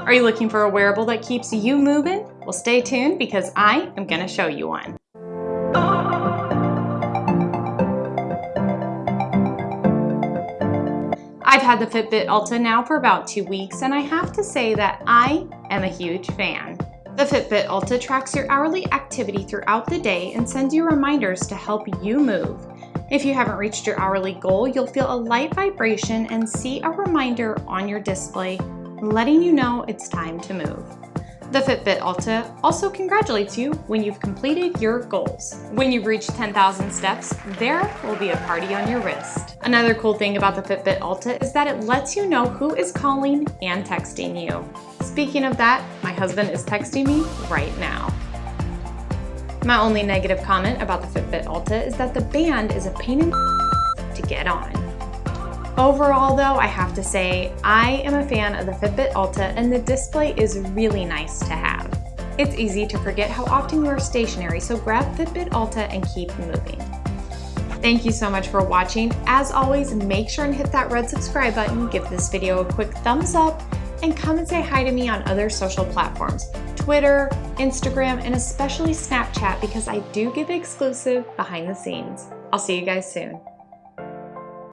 Are you looking for a wearable that keeps you moving? Well, stay tuned because I am gonna show you one. I've had the Fitbit Alta now for about two weeks and I have to say that I am a huge fan. The Fitbit Alta tracks your hourly activity throughout the day and sends you reminders to help you move. If you haven't reached your hourly goal, you'll feel a light vibration and see a reminder on your display letting you know it's time to move. The Fitbit Alta also congratulates you when you've completed your goals. When you've reached 10,000 steps, there will be a party on your wrist. Another cool thing about the Fitbit Alta is that it lets you know who is calling and texting you. Speaking of that, my husband is texting me right now. My only negative comment about the Fitbit Alta is that the band is a pain in the to get on. Overall though, I have to say, I am a fan of the Fitbit Alta and the display is really nice to have. It's easy to forget how often you are stationary, so grab Fitbit Alta and keep moving. Thank you so much for watching. As always, make sure and hit that red subscribe button, give this video a quick thumbs up, and come and say hi to me on other social platforms, Twitter, Instagram, and especially Snapchat because I do give exclusive behind the scenes. I'll see you guys soon.